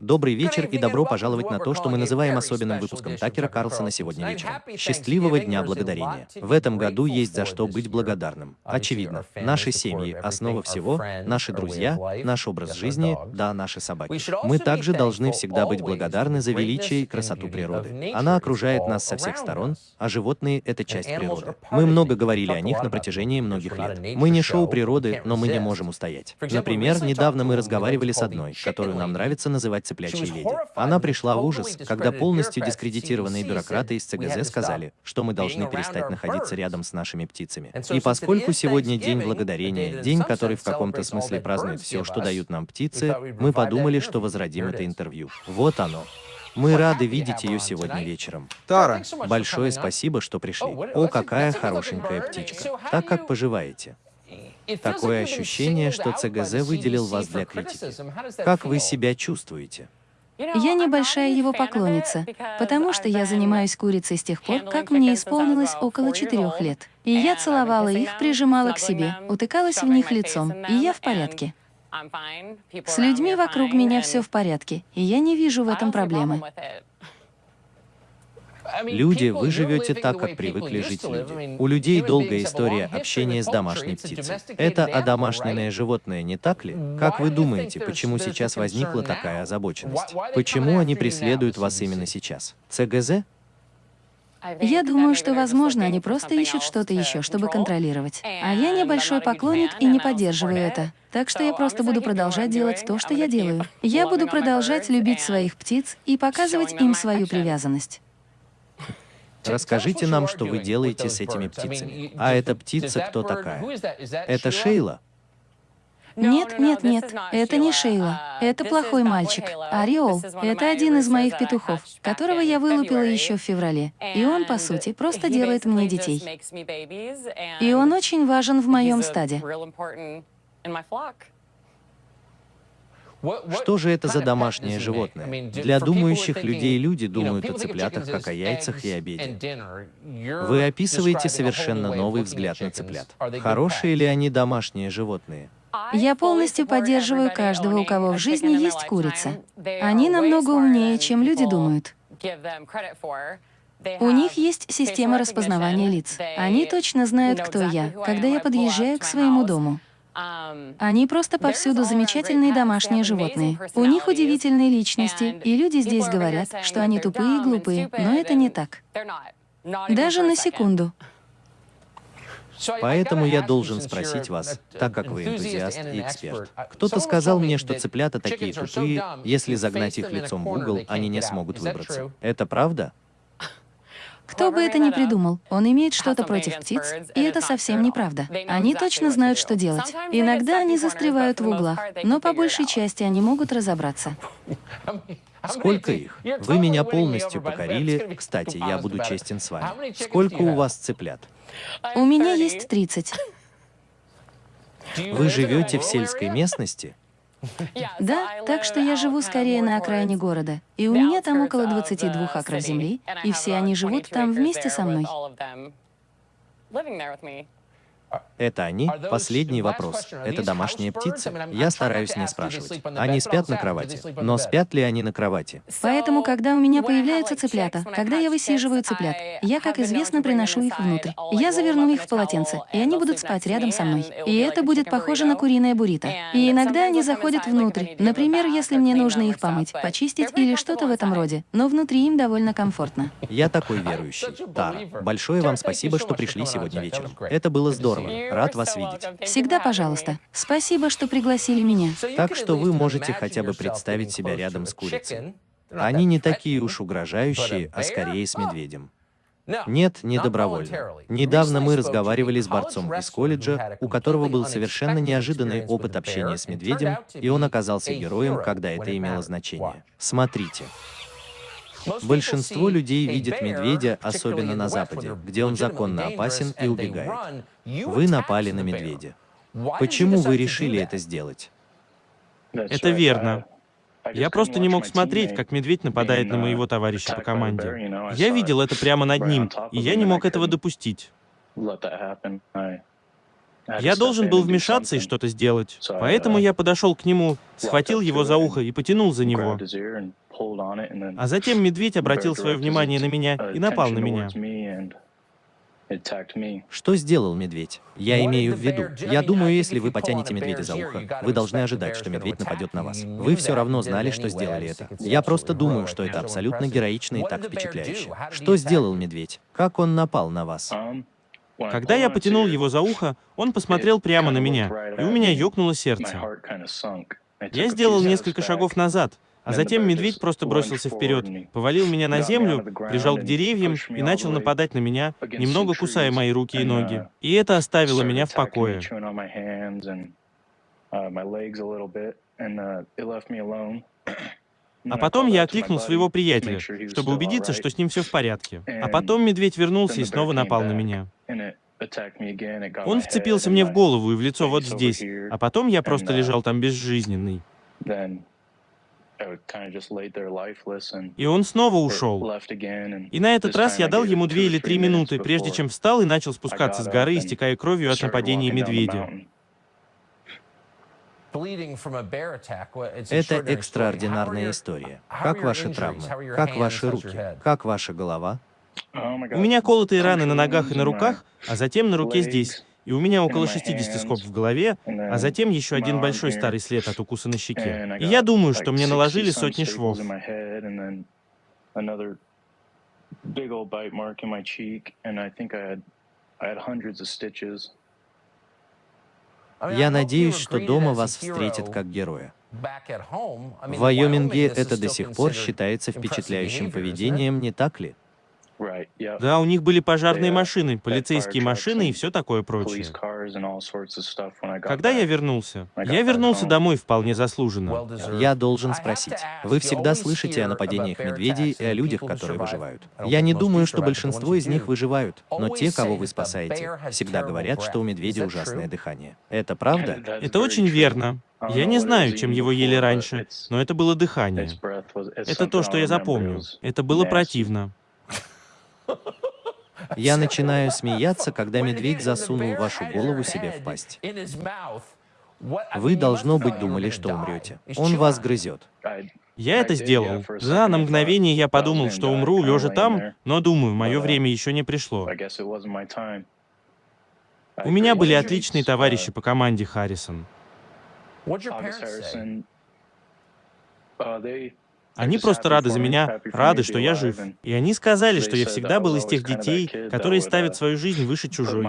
Добрый вечер и добро пожаловать на то, что мы называем особенным выпуском Такера Карлсона сегодня вечером. Счастливого Дня Благодарения. В этом году есть за что быть благодарным. Очевидно, наши семьи – основа всего, наши друзья, наш образ жизни, да, наши собаки. Мы также должны всегда быть благодарны за величие и красоту природы. Она окружает нас со всех сторон, а животные – это часть природы. Мы много говорили о них на протяжении многих лет. Мы не шоу природы, но мы не можем устоять. Например, недавно мы разговаривали с одной, которую нам нравится называть цыплячьей леди. Она пришла в ужас, когда полностью дискредитированные бюрократы из ЦГЗ сказали, что мы должны перестать находиться рядом с нашими птицами. И поскольку сегодня День Благодарения, день, который в каком-то смысле празднует все, что дают нам птицы, мы подумали, что возродим это интервью. Вот оно. Мы рады видеть ее сегодня вечером. Тара, Большое спасибо, что пришли. О, какая хорошенькая птичка. Так как поживаете? Такое ощущение, что ЦГЗ выделил вас для критики. Как вы себя чувствуете? Я небольшая его поклонница, потому что я занимаюсь курицей с тех пор, как мне исполнилось около четырех лет. И я целовала их, прижимала к себе, утыкалась в них лицом, и я в порядке. С людьми вокруг меня все в порядке, и я не вижу в этом проблемы. Люди, вы живете так, как привыкли жить люди. У людей долгая история общения с домашней птицей. Это одомашненное животное, не так ли? Как вы думаете, почему сейчас возникла такая озабоченность? Почему они преследуют вас именно сейчас? ЦГЗ? Я думаю, что, возможно, они просто ищут что-то еще, чтобы контролировать. А я небольшой поклонник и не поддерживаю это. Так что я просто буду продолжать делать то, что я делаю. Я буду продолжать любить своих птиц и показывать им свою привязанность. Расскажите нам, что вы делаете с этими птицами. А эта птица кто такая? Это Шейла? Нет, нет, нет, это не Шейла. Это плохой мальчик. Ореол — это один из моих петухов, которого я вылупила еще в феврале. И он, по сути, просто делает мне детей. И он очень важен в моем стаде. Что же это за домашнее животное? Для думающих людей люди думают о цыплятах как о яйцах и обеде. Вы описываете совершенно новый взгляд на цыплят. Хорошие ли они домашние животные? Я полностью поддерживаю каждого, у кого в жизни есть курица. Они намного умнее, чем люди думают. У них есть система распознавания лиц. Они точно знают, кто я, когда я подъезжаю к своему дому. Они просто повсюду замечательные домашние животные. У них удивительные личности, и люди здесь говорят, что они тупые и глупые, но это не так. Даже на секунду. Поэтому я должен спросить вас, так как вы энтузиаст и эксперт. Кто-то сказал мне, что цыплята такие тупые, если загнать их лицом в угол, они не смогут выбраться. Это правда? Кто бы это ни придумал, он имеет что-то против птиц, и это совсем неправда. Они точно знают, что делать. Иногда они застревают в углах, но по большей части они могут разобраться. Сколько их? Вы меня полностью покорили. Кстати, я буду честен с вами. Сколько у вас цыплят? У меня есть 30. Вы живете в сельской местности? Да, так что я живу скорее на окраине города, и у меня там около 22 акров земли, и все они живут там вместе со мной. Это они? Последний вопрос. Это домашние птицы? Я стараюсь не спрашивать. Они спят на кровати. Но спят ли они на кровати? Поэтому, когда у меня появляются цыплята, когда я высиживаю цыплят, я, как известно, приношу их внутрь. Я заверну их в полотенце, и они будут спать рядом со мной. И это будет похоже на куриное буррито. И иногда они заходят внутрь. Например, если мне нужно их помыть, почистить или что-то в этом роде. Но внутри им довольно комфортно. Я такой верующий. Тара, большое вам спасибо, что пришли сегодня вечером. Это было здорово. Рад вас видеть. Всегда пожалуйста. Спасибо, что пригласили меня. Так что вы можете хотя бы представить себя рядом с курицей. Они не такие уж угрожающие, а скорее с медведем. Нет, не добровольно. Недавно мы разговаривали с борцом из колледжа, у которого был совершенно неожиданный опыт общения с медведем, и он оказался героем, когда это имело значение. Смотрите. Большинство людей видят медведя, особенно на Западе, где он законно опасен и убегает. Вы напали на медведя. Почему вы решили это сделать? Это верно. Я просто не мог смотреть, как медведь нападает на моего товарища по команде. Я видел это прямо над ним, и я не мог этого допустить. Я должен был вмешаться и что-то сделать. Поэтому я подошел к нему, схватил его за ухо и потянул за него. А затем медведь обратил свое внимание на меня и напал на меня. Что сделал медведь? Я имею в виду, я думаю, если вы потянете медведя за ухо, вы должны ожидать, что медведь нападет на вас. Вы все равно знали, что сделали это. Я просто думаю, что это абсолютно героично и так впечатляюще. Что сделал медведь? Как он напал на вас? Когда я потянул его за ухо, он посмотрел прямо на меня, и у меня ёкнуло сердце. Я сделал несколько шагов назад, а затем медведь просто бросился вперед, повалил меня на землю, прижал к деревьям и начал нападать на меня, немного кусая мои руки и ноги. И это оставило меня в покое. А потом я окликнул своего приятеля, чтобы убедиться, что с ним все в порядке. А потом медведь вернулся и снова напал на меня. Он вцепился мне в голову и в лицо вот здесь, а потом я просто лежал там безжизненный. И он снова ушел. И на этот раз я дал ему две или три минуты, прежде чем встал и начал спускаться с горы, истекая кровью от нападения медведя. Это экстраординарная история. Как ваши травмы? Как ваши руки? Как ваша голова? У меня колотые раны на ногах и на руках, а затем на руке здесь и у меня около 60 скоб в голове, а затем еще один большой старый след от укуса на щеке. И я думаю, что мне наложили сотни швов. Я надеюсь, что дома вас встретят как героя. В Вайоминге это до сих пор считается впечатляющим поведением, не так ли? Да, у них были пожарные машины, полицейские машины и все такое прочее. Когда я вернулся? Я вернулся домой вполне заслуженно. Я должен спросить. Вы всегда слышите о нападениях медведей и о людях, которые выживают. Я не думаю, что большинство из них выживают, но те, кого вы спасаете, всегда говорят, что у медведя ужасное дыхание. Это правда? Это очень верно. Я не знаю, чем его ели раньше, но это было дыхание. Это то, что я запомню. Это было противно. Я начинаю смеяться, когда медведь засунул вашу голову себе в пасть. Вы, должно быть, думали, что умрете. Он вас грызет. Я это сделал. Да, на мгновение я подумал, что умру, лежа там, но думаю, мое время еще не пришло. У меня были отличные товарищи по команде Харрисон. Они просто рады за меня, рады, что я жив. И они сказали, что я всегда был из тех детей, которые ставят свою жизнь выше чужой.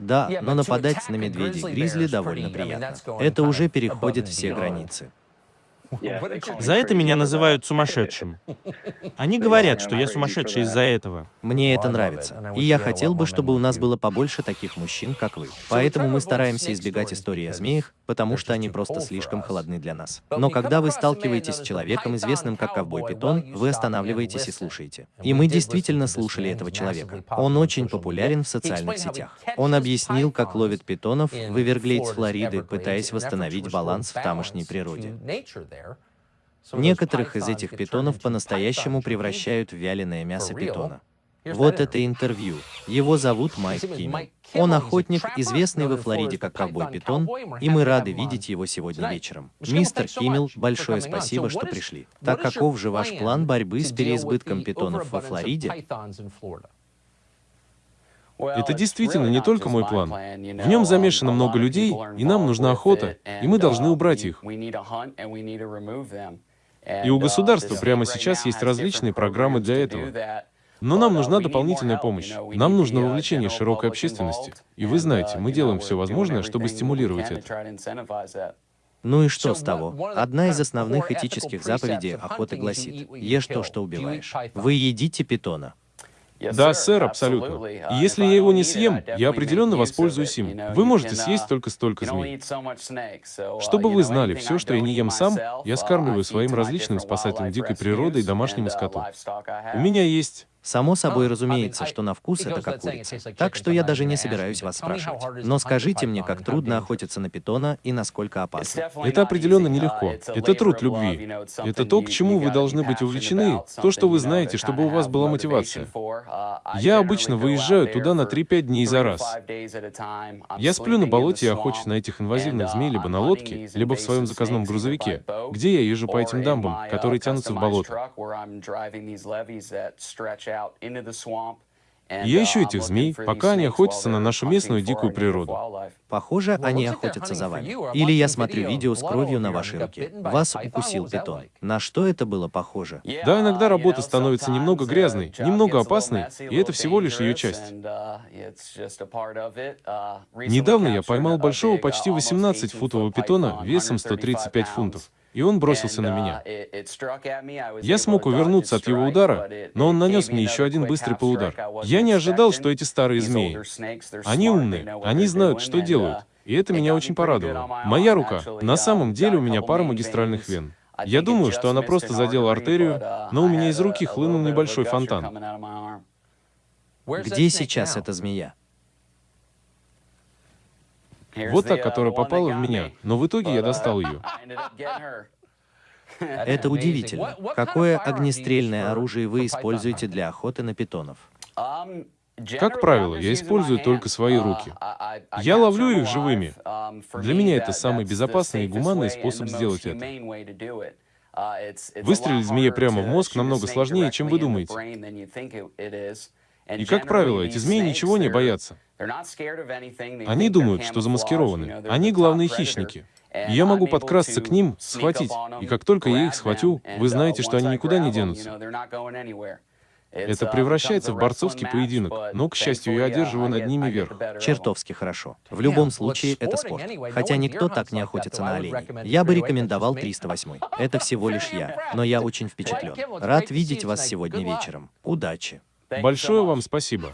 Да, но нападать на медведей гризли довольно приятно. Это уже переходит все границы. За это меня называют сумасшедшим. Они говорят, что я сумасшедший из-за этого. Мне это нравится. И я хотел бы, чтобы у нас было побольше таких мужчин, как вы. Поэтому мы стараемся избегать истории о змеях, потому что они просто слишком холодны для нас. Но когда вы сталкиваетесь с человеком, известным как ковбой-питон, вы останавливаетесь и слушаете. И мы действительно слушали этого человека. Он очень популярен в социальных сетях. Он объяснил, как ловит питонов в Эверглейдс, Флориды, пытаясь восстановить баланс в тамошней природе. Некоторых из этих питонов по-настоящему превращают в вяленое мясо питона. Вот это интервью. Его зовут Майк Киммел. Он охотник, известный во Флориде как ковбой-питон, и мы рады видеть его сегодня вечером. Мистер Киммел, большое спасибо, что пришли. Так каков же ваш план борьбы с переизбытком питонов во Флориде? Это действительно не только мой план. В нем замешано много людей, и нам нужна охота, и мы должны убрать их. И у государства прямо сейчас есть различные программы для этого. Но нам нужна дополнительная помощь. Нам нужно вовлечение широкой общественности. И вы знаете, мы делаем все возможное, чтобы стимулировать это. Ну и что с того? Одна из основных этических заповедей охоты гласит, ешь то, что убиваешь. Вы едите питона. Да, сэр, абсолютно. И если я его не съем, я определенно воспользуюсь им. Вы можете съесть только столько змей. Чтобы вы знали, все, что я не ем сам, я скармливаю своим различным спасателям дикой природы и домашнему скоту. У меня есть Само собой разумеется, что на вкус это как курица. Так что я даже не собираюсь вас спрашивать. Но скажите мне, как трудно охотиться на питона и насколько опасно. Это определенно нелегко. Это труд любви. Это то, к чему вы должны быть увлечены, то, что вы знаете, чтобы у вас была мотивация. Я обычно выезжаю туда на 3-5 дней за раз. Я сплю на болоте и охочусь на этих инвазивных змей либо на лодке, либо в своем заказном грузовике, где я езжу по этим дамбам, которые тянутся в болото. Я ищу этих змей, пока они охотятся на нашу местную дикую природу. Похоже, они охотятся за вами. Или я смотрю видео с кровью на вашей руке. Вас укусил питон. На что это было похоже? Да, иногда работа становится немного грязной, немного опасной, и это всего лишь ее часть. Недавно я поймал большого почти 18-футового питона весом 135 фунтов и он бросился на меня. Я смог увернуться от его удара, но он нанес мне еще один быстрый полудар. Я не ожидал, что эти старые змеи. Они умные, они знают, что делают, и это меня очень порадовало. Моя рука, на самом деле у меня пара магистральных вен. Я думаю, что она просто задела артерию, но у меня из руки хлынул небольшой фонтан. Где сейчас эта змея? Вот та, которая попала в меня, но в итоге я достал ее. Это удивительно. Какое огнестрельное оружие вы используете для охоты на питонов? Как правило, я использую только свои руки. Я ловлю их живыми. Для меня это самый безопасный и гуманный способ сделать это. Выстрелить змее прямо в мозг намного сложнее, чем вы думаете. И, как правило, эти змеи ничего не боятся. Они думают, что замаскированы. Они главные хищники. И я могу подкрасться к ним, схватить. И как только я их схватю, вы знаете, что они никуда не денутся. Это превращается в борцовский поединок, но, к счастью, я одерживаю над ними верх. Чертовски хорошо. В любом случае, это спорт. Хотя никто так не охотится на оленей. Я бы рекомендовал 308. Это всего лишь я. Но я очень впечатлен. Рад видеть вас сегодня вечером. Удачи. Большое вам спасибо.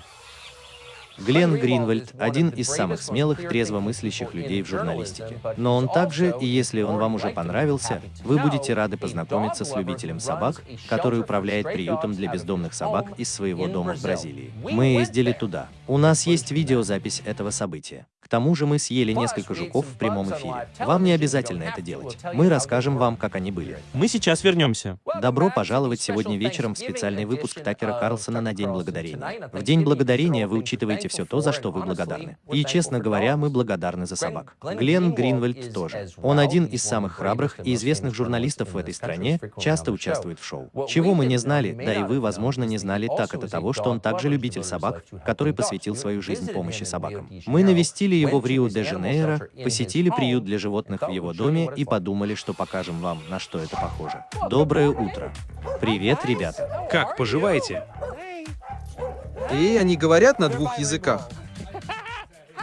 Глен Гринвальд – один из самых смелых, трезвомыслящих людей в журналистике. Но он также, и если он вам уже понравился, вы будете рады познакомиться с любителем собак, который управляет приютом для бездомных собак из своего дома в Бразилии. Мы ездили туда. У нас есть видеозапись этого события. К тому же мы съели несколько жуков в прямом эфире. Вам не обязательно это делать. Мы расскажем вам, как они были. Мы сейчас вернемся. Добро пожаловать сегодня вечером в специальный выпуск Такера Карлсона на День Благодарения. В День Благодарения вы учитываете все то, за что вы благодарны. И, честно говоря, мы благодарны за собак. Глен Гринвальд тоже. Он один из самых храбрых и известных журналистов в этой стране, часто участвует в шоу. Чего мы не знали, да и вы, возможно, не знали, так это того, что он также любитель собак, который посвятил свою жизнь помощи собакам. Мы навестили его в Рио-де-Жанейро, посетили приют для животных в его доме и подумали, что покажем вам, на что это похоже. Доброе утро. Привет, ребята. Как поживаете? И они говорят на двух языках.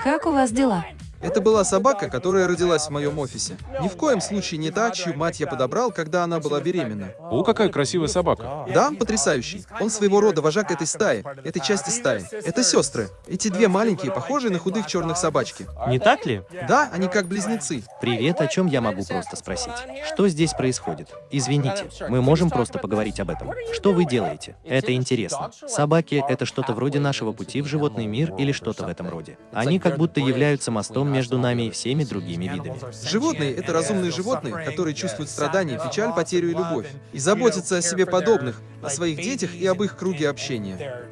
Как у вас дела? Это была собака, которая родилась в моем офисе. Ни в коем случае не та, чью мать я подобрал, когда она была беременна. О, какая красивая собака. Да, потрясающий. Он своего рода вожак этой стаи, этой части стаи. Это сестры. Эти две маленькие, похожие на худых черных собачки. Не так ли? Да, они как близнецы. Привет, о чем я могу просто спросить? Что здесь происходит? Извините, мы можем просто поговорить об этом. Что вы делаете? Это интересно. Собаки — это что-то вроде нашего пути в животный мир или что-то в этом роде. Они как будто являются мостом между нами и всеми другими видами. Животные — это разумные животные, которые чувствуют страдания, печаль, потерю и любовь. И заботятся о себе подобных, о своих детях и об их круге общения.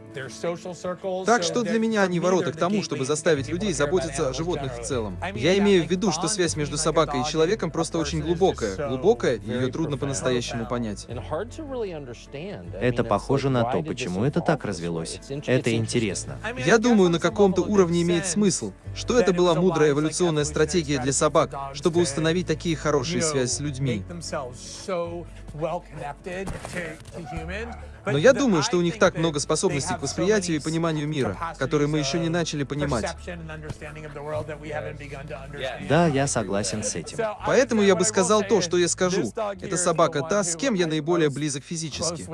Так что для меня они ворота к тому, чтобы заставить людей заботиться о животных в целом. Я имею в виду, что связь между собакой и человеком просто очень глубокая. Глубокая, и ее трудно по-настоящему понять. Это похоже на то, почему это так развелось. Это интересно. Я думаю, на каком-то уровне имеет смысл, что это была мудрая эволюционная стратегия для собак, чтобы установить такие хорошие связи с людьми. Но я думаю, что у них так много способностей к восприятию и пониманию мира, которые мы еще не начали понимать. Да, я согласен с этим. Поэтому я бы сказал то, что я скажу. Эта собака та, с кем я наиболее близок физически.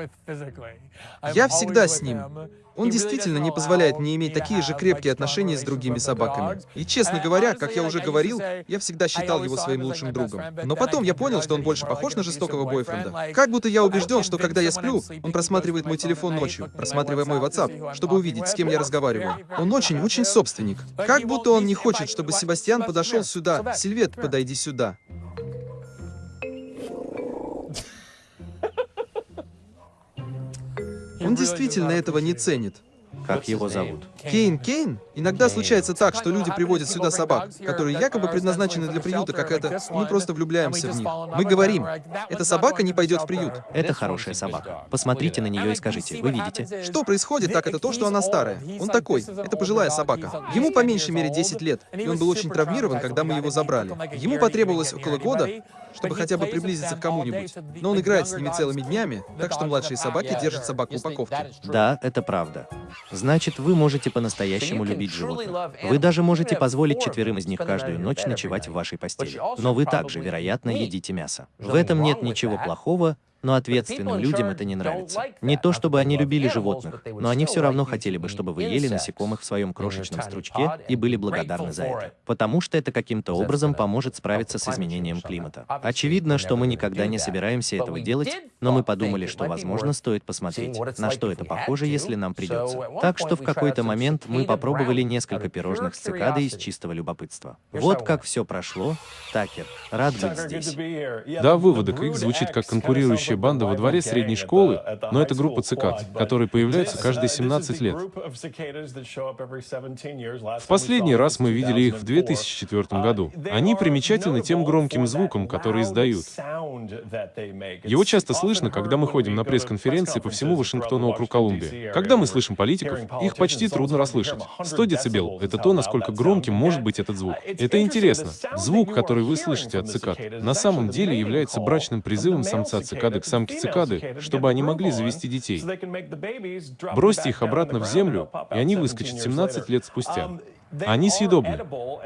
Я всегда с ним. Он действительно не позволяет мне иметь такие же крепкие отношения с другими собаками. И честно говоря, как я уже говорил, я всегда считал его своим лучшим другом. Но потом я понял, что он больше похож на жестокого бойфренда. Как будто я убежден, что когда я сплю, он просматривает мой телефон ночью, просматривая мой WhatsApp, чтобы увидеть, с кем я разговариваю. Он очень-очень собственник. Как будто он не хочет, чтобы Себастьян подошел сюда. Сильвет, подойди сюда. Он действительно этого не ценит. Как его зовут? Кейн Кейн? Иногда случается так, что люди приводят сюда собак, которые якобы предназначены для приюта, как это, мы просто влюбляемся в них. Мы говорим, эта собака не пойдет в приют. Это хорошая собака. Посмотрите на нее и скажите, вы видите? Что происходит, так это то, что она старая. Он такой, это пожилая собака. Ему по меньшей мере 10 лет, и он был очень травмирован, когда мы его забрали. Ему потребовалось около года, чтобы хотя бы приблизиться к кому-нибудь. Но он играет с ними целыми днями, так что младшие собаки держат собак в упаковке. Да, это правда. Значит, вы можете по-настоящему любить животных. Вы даже можете позволить четверым из них каждую ночь ночевать в вашей постели. Но вы также, вероятно, едите мясо. В этом нет ничего плохого, но ответственным людям это не нравится. Не то, чтобы они любили животных, но они все равно хотели бы, чтобы вы ели насекомых в своем крошечном стручке и были благодарны за это. Потому что это каким-то образом поможет справиться с изменением климата. Очевидно, что мы никогда не собираемся этого делать, но мы подумали, что, возможно, стоит посмотреть, на что это похоже, если нам придется. Так что в какой-то момент мы попробовали несколько пирожных с цикадой из чистого любопытства. Вот как все прошло. Такер, рад быть здесь. Да, выводок их звучит как конкурирующий Рабочая банда во дворе средней школы, но это группа цикад, которые появляются каждые 17 лет. В последний раз мы видели их в 2004 году. Они примечательны тем громким звуком, который издают. Его часто слышно, когда мы ходим на пресс-конференции по всему Вашингтону округ Колумбия. Когда мы слышим политиков, их почти трудно расслышать. 100 дБ — это то, насколько громким может быть этот звук. Это интересно. Звук, который вы слышите от цикад, на самом деле является брачным призывом самца цикады к самке цикады, чтобы они могли завести детей. Бросьте их обратно в землю, и они выскочат 17 лет спустя. Они съедобны.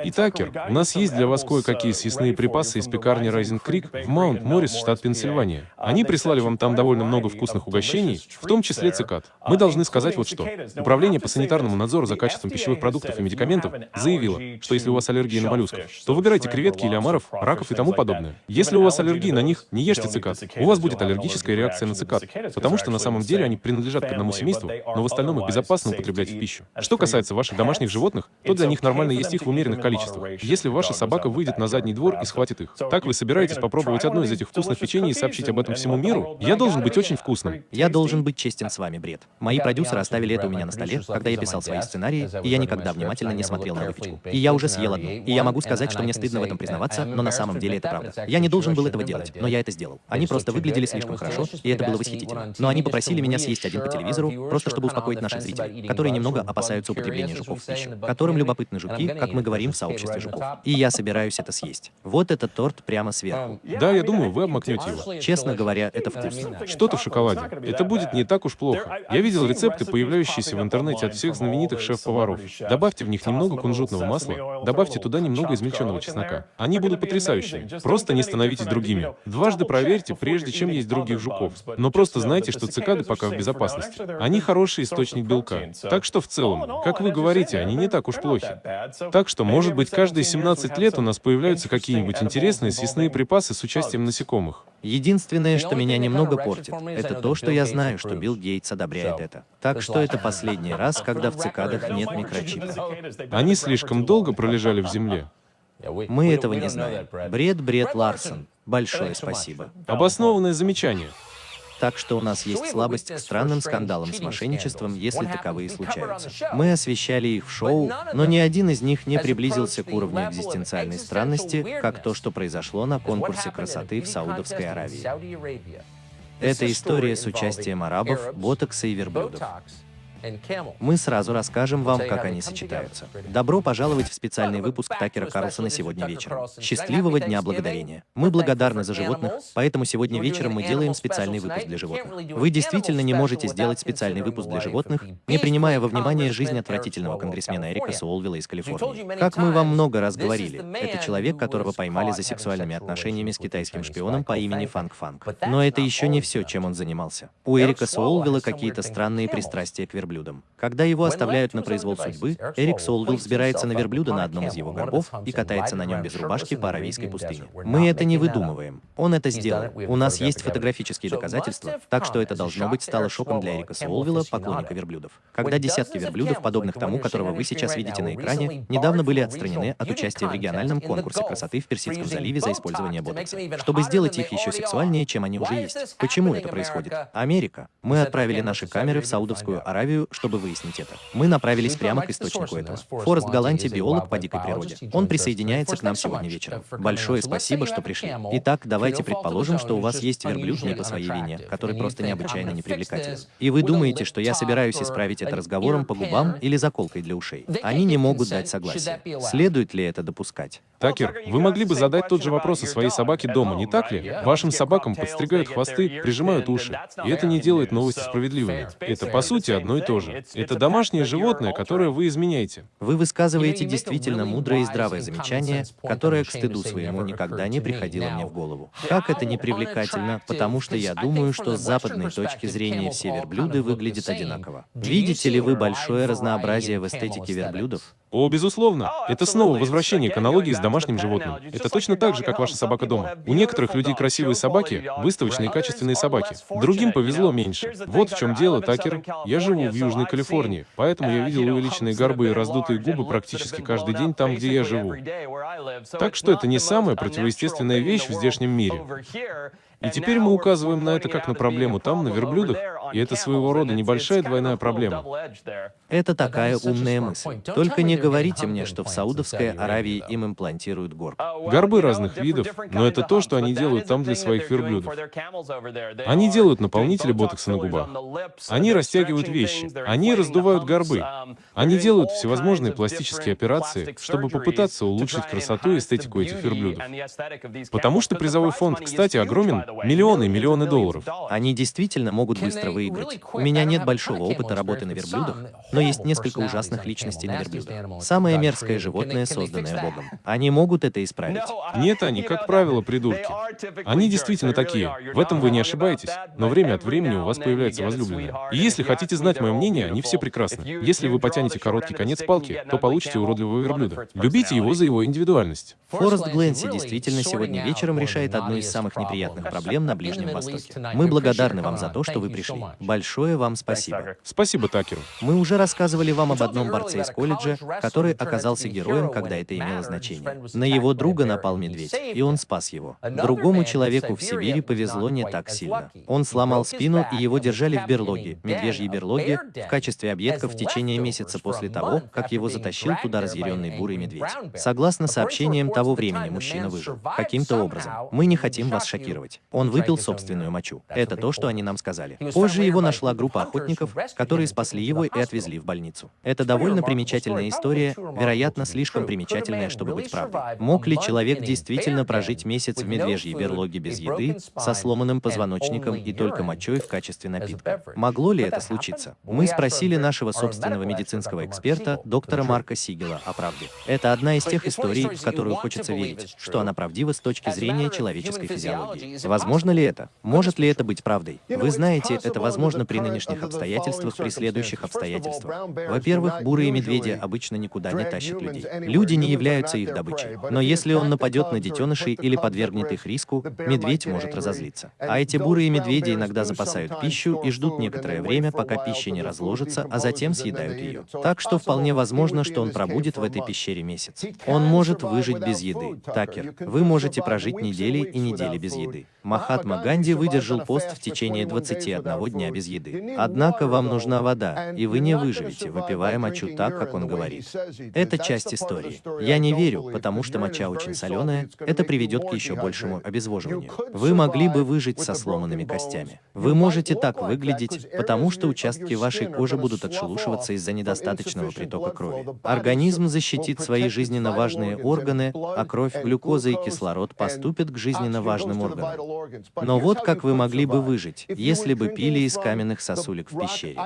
И Такер, у нас есть для вас кое-какие съестные припасы из пекарни Райзен Крик в Маунт Моррис, штат Пенсильвания. Они прислали вам там довольно много вкусных угощений, в том числе цикад. Мы должны сказать вот что. Управление по санитарному надзору за качеством пищевых продуктов и медикаментов заявило, что если у вас аллергия на моллюсков, то выбирайте креветки или омаров, раков и тому подобное. Если у вас аллергия на них, не ешьте цикад. У вас будет аллергическая реакция на цикад, потому что на самом деле они принадлежат к одному семейству, но в остальном их безопасно употреблять в пищу. Что касается ваших домашних животных, то для них нормально есть их в умеренных количествах. Если ваша собака выйдет на задний двор и схватит их, так вы собираетесь попробовать одно из этих вкусных печений и сообщить об этом всему миру? Я должен быть очень вкусным. Я должен быть честен с вами, Бред. Мои продюсеры оставили это у меня на столе, когда я писал свои сценарии, и я никогда внимательно не смотрел на выпечку. И я уже съел одну. И я могу сказать, что мне стыдно в этом признаваться, но на самом деле это правда. Я не должен был этого делать, но я это сделал. Они просто выглядели слишком хорошо, и это было восхитительно. Но они попросили меня съесть один по телевизору, просто чтобы успокоить наших зрителей, которые немного опасаются употребления жуков в пищу, которым любопытны жуки, как мы говорим в сообществе жуков. И я собираюсь это съесть. Вот этот торт прямо сверху. Да, я думаю, вы обмакнете его. Честно говоря, это вкусно. Что-то в шоколаде. Это будет не так уж плохо. Я видел рецепты, появляющиеся в интернете от всех знаменитых шеф-поваров. Добавьте в них немного кунжутного масла, добавьте туда немного измельченного чеснока. Они будут потрясающими. Просто не становитесь другими. Дважды проверьте, прежде чем есть других жуков. Но просто знайте, что цикады пока в безопасности. Они хороший источник белка. Так что в целом, как вы говорите, они не так уж плохи. Так что, может быть, каждые 17 лет у нас появляются какие-нибудь интересные съестные припасы с участием насекомых. Единственное, что меня немного портит, это то, что я знаю, что Билл Гейтс одобряет это. Так что это последний раз, когда в цикадах нет микрочипа. Они слишком долго пролежали в земле. Мы этого не знаем. Бред, Бред Ларсон. Большое спасибо. Обоснованное замечание. Так что у нас есть слабость к странным скандалам с мошенничеством, если таковые случаются. Мы освещали их в шоу, но ни один из них не приблизился к уровню экзистенциальной странности, как то, что произошло на конкурсе красоты в Саудовской Аравии. Это история с участием арабов, ботокса и верблюдов. Мы сразу расскажем вам, как они сочетаются. Добро пожаловать в специальный выпуск Такера Карлсона сегодня вечером. Счастливого Дня Благодарения. Мы благодарны за животных, поэтому сегодня вечером мы делаем специальный выпуск для животных. Вы действительно не можете сделать специальный выпуск для животных, не принимая во внимание жизнь отвратительного конгрессмена Эрика Суолвилла из Калифорнии. Как мы вам много раз говорили, это человек, которого поймали за сексуальными отношениями с китайским шпионом по имени Фанк Фанк. Но это еще не все, чем он занимался. У Эрика Суолвилла какие-то странные пристрастия к верблюдам верблюдом. Когда его оставляют на произвол судьбы, Эрик Солвилл взбирается на верблюда на одном из его горбов и катается на нем без рубашки по Аравийской пустыне. Мы это не выдумываем. Он это сделал. У нас есть фотографические доказательства, так что это должно быть стало шоком для Эрика Солвилла, поклонника верблюдов. Когда десятки верблюдов, подобных тому, которого вы сейчас видите на экране, недавно были отстранены от участия в региональном конкурсе красоты в Персидском заливе за использование ботокса, чтобы сделать их еще сексуальнее, чем они уже есть. Почему это происходит? Америка. Мы отправили наши камеры в Саудовскую Аравию, чтобы выяснить это. Мы направились прямо к источнику этого. Форест Галанти, биолог по дикой природе. Он присоединяется к нам сегодня вечером. Большое спасибо, что пришли. Итак, давайте предположим, что у вас есть верблюд не по своей вине, который просто необычайно непривлекателен. И вы думаете, что я собираюсь исправить это разговором по губам или заколкой для ушей. Они не могут дать согласие. Следует ли это допускать? Такер, вы могли бы задать тот же вопрос о своей собаке дома, не так ли? Вашим собакам подстригают хвосты, прижимают уши. И это не делает новости справедливыми. Это, по сути, одно и то же. Это домашнее животное, которое вы изменяете. Вы высказываете действительно мудрое и здравое замечание, которое к стыду своему никогда не приходило мне в голову. Как это не привлекательно, потому что я думаю, что с западной точки зрения все верблюды выглядят одинаково. Видите ли вы большое разнообразие в эстетике верблюдов? О, безусловно. Это снова возвращение к аналогии с домашним животным. Это точно так же, как ваша собака дома. У некоторых людей красивые собаки, выставочные качественные собаки. Другим повезло меньше. Вот в чем дело, Такер. Я живу в Южной Калифорнии, поэтому я видел увеличенные горбы и раздутые губы практически каждый день там, где я живу. Так что это не самая противоестественная вещь в здешнем мире. И теперь мы указываем на это как на проблему там, на верблюдах, и это своего рода небольшая двойная проблема. Это такая умная мысль. Только не говорите мне, что в Саудовской Аравии им имплантируют горб. Горбы разных видов, но это то, что они делают там для своих верблюдов. Они делают наполнители ботокса на губах. Они растягивают вещи. Они раздувают горбы. Они делают всевозможные пластические операции, чтобы попытаться улучшить красоту и эстетику этих верблюдов. Потому что призовой фонд, кстати, огромен, миллионы и миллионы долларов. Они действительно могут быстро выиграть. У меня нет большого опыта работы на верблюдах, но есть несколько ужасных личностей на верблюдах. Самое мерзкое животное, созданное Богом. Они могут это исправить. Нет, они, как правило, придурки. Они действительно такие. В этом вы не ошибаетесь. Но время от времени у вас появляется возлюбленная. И если хотите знать мое мнение, они все прекрасны. Если вы потянете короткий конец палки, то получите уродливого верблюда. Любите его за его индивидуальность. Форест Гленси действительно сегодня вечером решает одну из самых неприятных проблем на Ближнем Востоке. Мы благодарны вам за то, что вы пришли. Большое вам спасибо. Спасибо, Такеру. Мы уже рассказывали вам об одном борце из колледжа, который оказался героем, когда это имело значение. На его друга напал медведь, и он спас его. Другому человеку в Сибири повезло не так сильно. Он сломал спину, и его держали в берлоге, медвежьей берлоге, в качестве объедков в течение месяца после того, как его затащил туда разъяренный бурый медведь. Согласно сообщениям того времени, мужчина выжил. Каким-то образом. Мы не хотим вас шокировать. Он выпил собственную мочу. Это то, что они нам сказали. Позже его нашла группа охотников, которые спасли его и отвезли в больницу. Это довольно примечательная история, вероятно, слишком примечательная, чтобы быть правдой. Мог ли человек действительно прожить месяц в медвежьей берлоге без еды, со сломанным позвоночником и только мочой в качестве напитка? Могло ли это случиться? Мы спросили нашего собственного медицинского эксперта, доктора Марка Сигела, о правде. Это одна из тех историй, в которую хочется верить, что она правдива с точки зрения человеческой физиологии. Возможно ли это? Может ли это быть правдой? Вы знаете, это возможно при нынешних обстоятельствах, при следующих обстоятельствах. Во-первых, бурые медведи обычно никуда не тащат людей. Люди не являются их добычей. Но если он нападет на детенышей или подвергнет их риску, медведь может разозлиться. А эти бурые медведи иногда запасают пищу и ждут некоторое время, пока пища не разложится, а затем съедают ее. Так что вполне возможно, что он пробудет в этой пещере месяц. Он может выжить без еды. Такер, вы можете прожить недели и недели без еды. Махатма Ганди выдержал пост в течение 21 дня без еды. Однако вам нужна вода, и вы не выживете, выпивая мочу так, как он говорит. Это часть истории. Я не верю, потому что моча очень соленая, это приведет к еще большему обезвоживанию. Вы могли бы выжить со сломанными костями. Вы можете так выглядеть, потому что участки вашей кожи будут отшелушиваться из-за недостаточного притока крови. Организм защитит свои жизненно важные органы, а кровь, глюкоза и кислород поступят к жизненно важным органам. Но вот как вы могли бы выжить, если бы пили из каменных сосулек в пещере.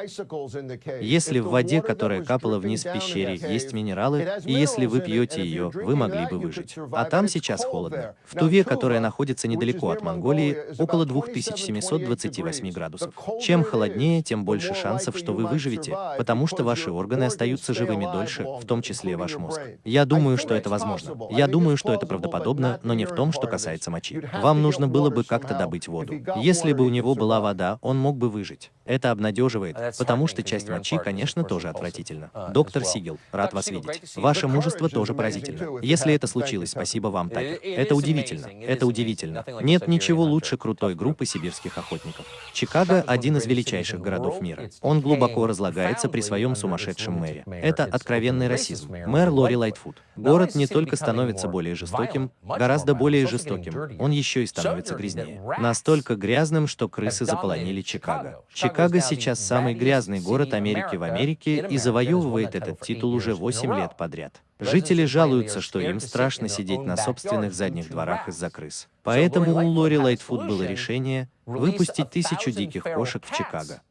Если в воде, которая капала вниз в пещере, есть минералы, и если вы пьете ее, вы могли бы выжить. А там сейчас холодно. В Туве, которая находится недалеко от Монголии, около 2728 градусов. Чем холоднее, тем больше шансов, что вы выживете, потому что ваши органы остаются живыми дольше, в том числе ваш мозг. Я думаю, что это возможно. Я думаю, что это правдоподобно, но не в том, что касается мочи. Вам нужно было бы как-то добыть воду. Если бы у него была вода, он мог бы выжить. Это обнадеживает, потому что часть мочи, конечно, тоже отвратительна. Доктор Сигел, рад вас видеть. Ваше мужество тоже поразительно. Если это случилось, спасибо вам, Такер. Это удивительно. Это удивительно. Нет ничего лучше крутой группы сибирских охотников. Чикаго – один из величайших городов мира. Он глубоко разлагается при своем сумасшедшем мэре. Это откровенный расизм. Мэр Лори Лайтфуд. Город не только становится более жестоким, гораздо более жестоким, он еще и становится грязнее. Настолько грязным, что крысы заполонили Чикаго. Чикаго сейчас самый грязный город Америки в Америке и завоевывает этот титул уже 8 лет подряд. Жители жалуются, что им страшно сидеть на собственных задних дворах из-за крыс. Поэтому у Лори Лайтфуд было решение выпустить тысячу диких кошек в Чикаго.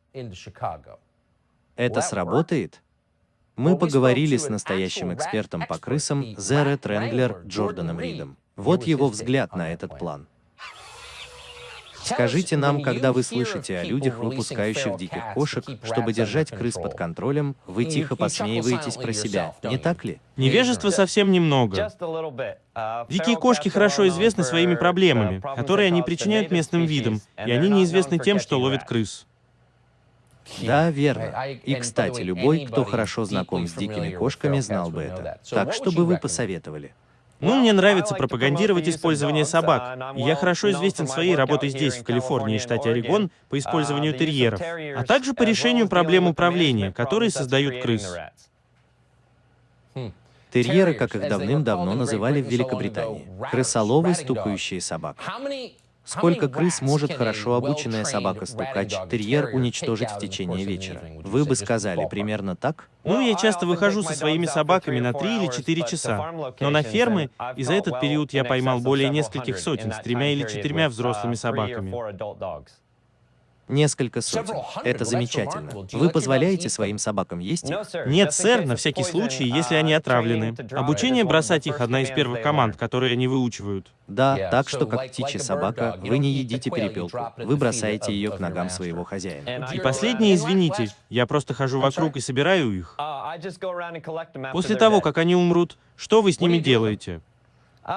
Это сработает? Мы поговорили с настоящим экспертом по крысам Зере Тренглер Джорданом Ридом. Вот его взгляд на этот план. Скажите нам, когда вы слышите о людях, выпускающих диких кошек, чтобы держать крыс под контролем, вы тихо посмеиваетесь про себя, не так ли? Невежества совсем немного. Дикие кошки хорошо известны своими проблемами, которые они причиняют местным видам, и они неизвестны тем, что ловят крыс. Да, верно. И, кстати, любой, кто хорошо знаком с дикими кошками, знал бы это. Так что бы вы посоветовали? Ну, мне нравится пропагандировать использование собак. И я хорошо известен своей работой здесь, в Калифорнии, штате Орегон, по использованию терьеров, а также по решению проблем управления, которые создают крыс. Терьеры, как их давным-давно называли в Великобритании. Крысоловы, стукающие собак. Сколько крыс может хорошо обученная собака-стукач, терьер уничтожить в течение вечера? Вы бы сказали примерно так? Ну, я часто выхожу со своими собаками на 3 или 4 часа. Но на фермы, и за этот период я поймал более нескольких сотен с тремя или четырьмя взрослыми собаками. Несколько сотен. Это замечательно. Вы позволяете своим собакам есть их? Нет, сэр, на всякий случай, если они отравлены. Обучение бросать их — одна из первых команд, которые они выучивают. Да, так что, как птичья собака, вы не едите перепелку. Вы бросаете ее к ногам своего хозяина. И последнее, извините, я просто хожу вокруг и собираю их. После того, как они умрут, что вы с ними делаете?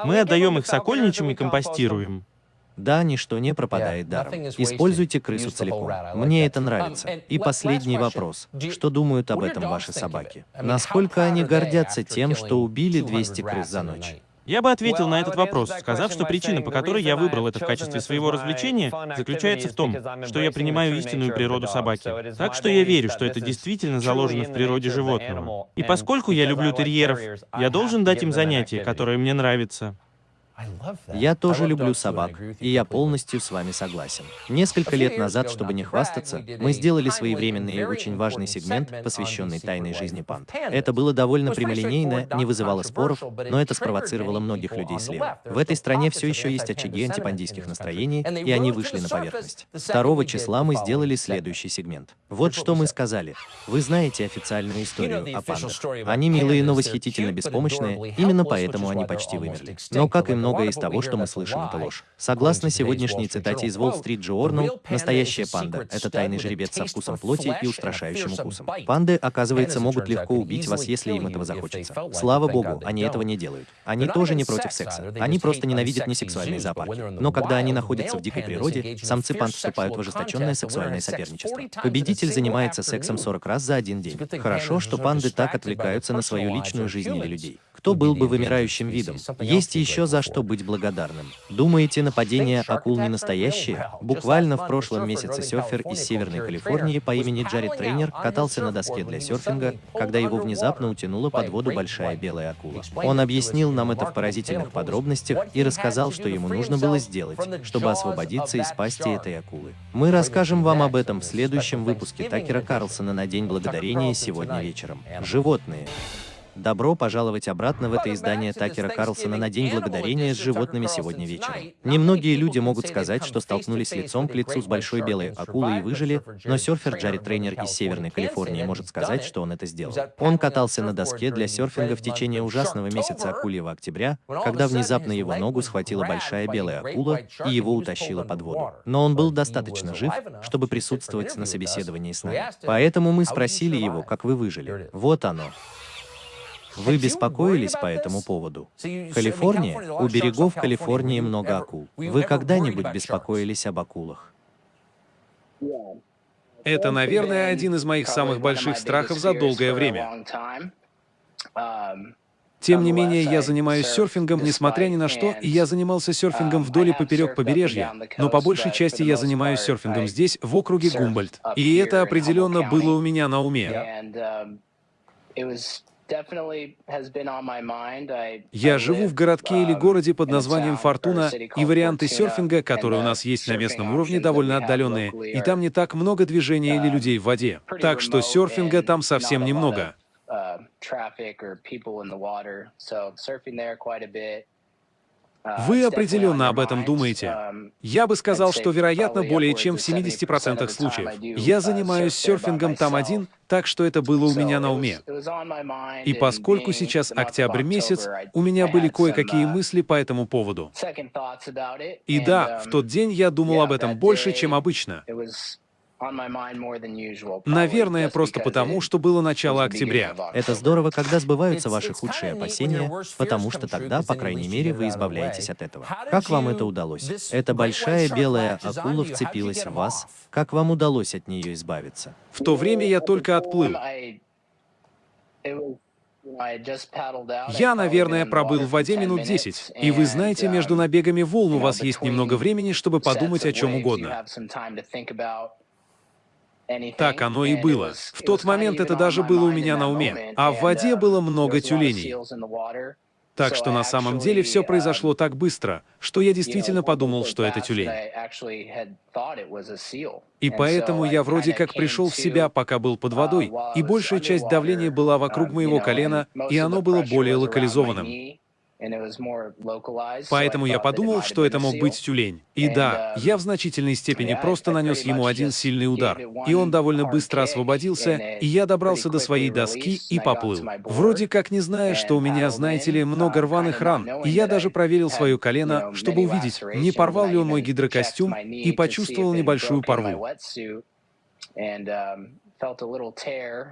Мы отдаем их сокольничьим и компостируем. Да, ничто не пропадает даром. Используйте крысу целиком. Мне это нравится. И последний вопрос. Что думают об этом ваши собаки? Насколько они гордятся тем, что убили 200 крыс за ночь? Я бы ответил на этот вопрос, сказав, что причина, по которой я выбрал это в качестве своего развлечения, заключается в том, что я принимаю истинную природу собаки. Так что я верю, что это действительно заложено в природе животного. И поскольку я люблю терьеров, я должен дать им занятие, которое мне нравится. Я тоже люблю собак, и я полностью с вами согласен. Несколько лет назад, чтобы не хвастаться, мы сделали своевременный и очень важный сегмент, посвященный тайной жизни панд. Это было довольно прямолинейно, не вызывало споров, но это спровоцировало многих людей слева. В этой стране все еще есть очаги антипандийских настроений, и они вышли на поверхность. 2 числа мы сделали следующий сегмент. Вот что мы сказали. Вы знаете официальную историю о пандах. Они милые, но восхитительно беспомощные, именно поэтому они почти вымерли. Но как и много многое из того, что мы слышим, это ложь. Согласно сегодняшней цитате из Wall Street Journal, настоящая панда — это тайный жеребец со вкусом плоти и устрашающим укусом. Панды, оказывается, могут легко убить вас, если им этого захочется. Слава богу, они этого не делают. Они тоже не против секса. Они просто ненавидят несексуальные зоопарки. Но когда они находятся в дикой природе, самцы панд вступают в ожесточенное сексуальное соперничество. Победитель занимается сексом 40 раз за один день. Хорошо, что панды так отвлекаются на свою личную жизнь или людей. Кто был бы вымирающим видом? Есть еще за что быть благодарным. Думаете, нападения акул не настоящие? Буквально в прошлом месяце серфер из Северной Калифорнии по имени Джаред Трейнер катался на доске для серфинга, когда его внезапно утянула под воду большая белая акула. Он объяснил нам это в поразительных подробностях и рассказал, что ему нужно было сделать, чтобы освободиться из пасти этой акулы. Мы расскажем вам об этом в следующем выпуске Такера Карлсона на День Благодарения сегодня вечером. Животные. Добро пожаловать обратно в это издание Такера Карлсона на День Благодарения с животными сегодня вечером. Немногие люди могут сказать, что столкнулись лицом к лицу с большой белой акулой и выжили, но серфер Джарри Трейнер из Северной Калифорнии может сказать, что он это сделал. Он катался на доске для серфинга в течение ужасного месяца акульего октября, когда внезапно его ногу схватила большая белая акула и его утащила под воду. Но он был достаточно жив, чтобы присутствовать на собеседовании с нами. Поэтому мы спросили его, как вы выжили. Вот оно. Вы беспокоились по этому поводу? Калифорния? У берегов Калифорнии много акул. Вы когда-нибудь беспокоились об акулах? Это, наверное, один из моих самых больших страхов за долгое время. Тем не менее, я занимаюсь серфингом, несмотря ни на что, и я занимался серфингом вдоль и поперек побережья, но по большей части я занимаюсь серфингом здесь, в округе Гумбольд. И это определенно было у меня на уме. Я живу в городке или городе под названием Фортуна, и варианты серфинга, которые у нас есть на местном уровне, довольно отдаленные, и там не так много движения или людей в воде. Так что серфинга там совсем немного. Вы определенно об этом думаете. Я бы сказал, что, вероятно, более чем в 70% случаев. Я занимаюсь серфингом там один, так что это было у меня на уме. И поскольку сейчас октябрь месяц, у меня были кое-какие мысли по этому поводу. И да, в тот день я думал об этом больше, чем обычно. Наверное, просто потому, что было начало октября. Это здорово, когда сбываются ваши худшие опасения, потому что тогда, по крайней мере, вы избавляетесь от этого. Как вам это удалось? Эта большая белая акула вцепилась в вас. Как вам удалось от нее избавиться? В то время я только отплыл. Я, наверное, пробыл в воде минут 10. И вы знаете, между набегами волн у вас есть немного времени, чтобы подумать о чем угодно. Так оно и было. В тот момент это даже было у меня на уме. А в воде было много тюленей. Так что на самом деле все произошло так быстро, что я действительно подумал, что это тюлень. И поэтому я вроде как пришел в себя, пока был под водой, и большая часть давления была вокруг моего колена, и оно было более локализованным. Поэтому я подумал, что это мог быть тюлень. И да, я в значительной степени просто нанес ему один сильный удар, и он довольно быстро освободился, и я добрался до своей доски и поплыл. Вроде как не зная, что у меня, знаете ли, много рваных ран, и я даже проверил свое колено, чтобы увидеть, не порвал ли он мой гидрокостюм, и почувствовал небольшую порву.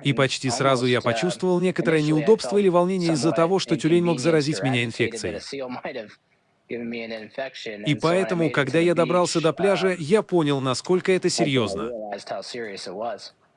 И почти сразу я почувствовал некоторое неудобство или волнение из-за того, что тюлень мог заразить меня инфекцией. И поэтому, когда я добрался до пляжа, я понял, насколько это серьезно.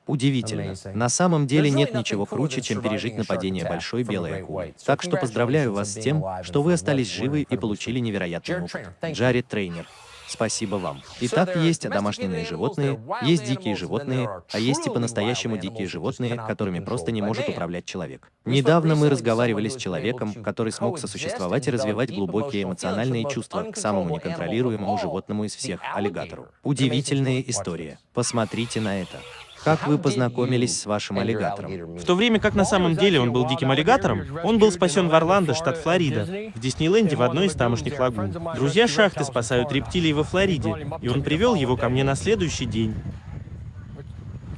Удивительно. На самом деле нет ничего круче, чем пережить нападение большой белой акулы. Так что поздравляю вас с тем, что вы остались живы и получили невероятный опыт. Джаред Трейнер. Спасибо вам. Итак, есть домашние животные, есть дикие животные, а есть и по-настоящему дикие животные, которыми просто не может управлять человек. Недавно мы разговаривали с человеком, который смог сосуществовать и развивать глубокие эмоциональные чувства к самому неконтролируемому животному из всех — аллигатору. Удивительная история. Посмотрите на это. Как вы познакомились с вашим аллигатором? В то время как на самом деле он был диким аллигатором, он был спасен в Орландо, штат Флорида, в Диснейленде в одной из тамошних лагун. Друзья шахты спасают рептилий во Флориде, и он привел его ко мне на следующий день.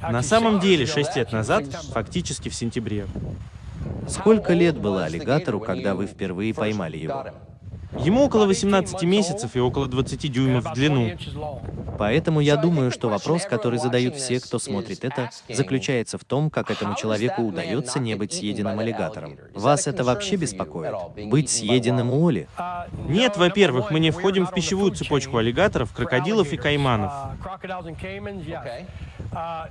На самом деле, шесть лет назад, фактически в сентябре. Сколько лет было аллигатору, когда вы впервые поймали его? Ему около 18 месяцев и около 20 дюймов в длину. Поэтому я думаю, что вопрос, который задают все, кто смотрит это, заключается в том, как этому человеку удается не быть съеденным аллигатором. Вас это вообще беспокоит? Быть съеденным Оли? Нет, во-первых, мы не входим в пищевую цепочку аллигаторов, крокодилов и кайманов.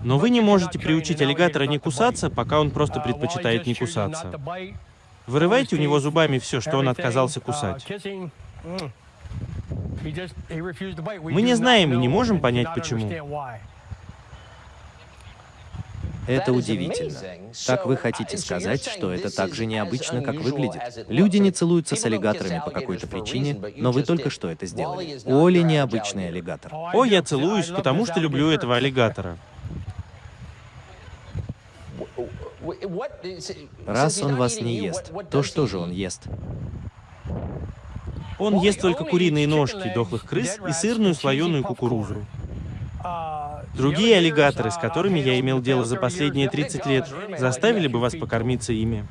Но вы не можете приучить аллигатора не кусаться, пока он просто предпочитает не кусаться. Вырывайте у него зубами все, что он отказался кусать. Мы не знаем и не можем понять, почему. Это удивительно. Так вы хотите сказать, что это так же необычно, как выглядит? Люди не целуются с аллигаторами по какой-то причине, но вы только что это сделали. Оли необычный аллигатор. О, я целуюсь, потому что люблю этого аллигатора. Раз он вас не ест, то что же он ест? Он ест только куриные ножки дохлых крыс и сырную слоеную кукурузу. Другие аллигаторы, с которыми я имел дело за последние 30 лет, заставили бы вас покормиться ими.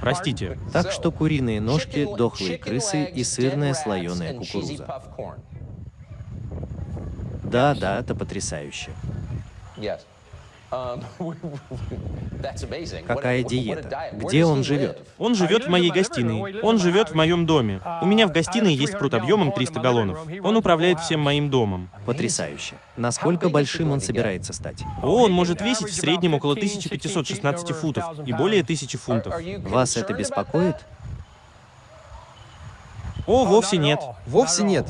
Простите. Так что куриные ножки, дохлые крысы и сырная слоеная кукуруза. Да, да, это потрясающе. Какая диета? Где он живет? Он живет в моей гостиной. Он живет в моем доме. У меня в гостиной есть пруд объемом 300 галлонов. Он управляет всем моим домом. Потрясающе. Насколько большим он собирается стать? О, он может весить в среднем около 1516 футов и более 1000 фунтов. Вас это беспокоит? О, вовсе нет. Вовсе нет.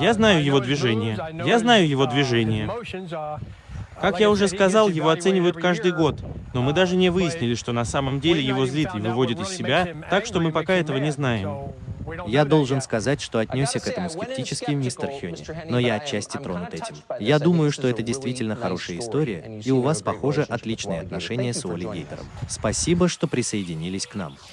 Я знаю его движение. Я знаю его движение. Как я уже сказал, его оценивают каждый год, но мы даже не выяснили, что на самом деле его злит и выводит из себя, так что мы пока этого не знаем. Я должен сказать, что отнесся к этому скептически, мистер Хёни, но я отчасти тронут этим. Я думаю, что это действительно хорошая история, и у вас, похоже, отличные отношения с Уолли Гейтером. Спасибо, что присоединились к нам.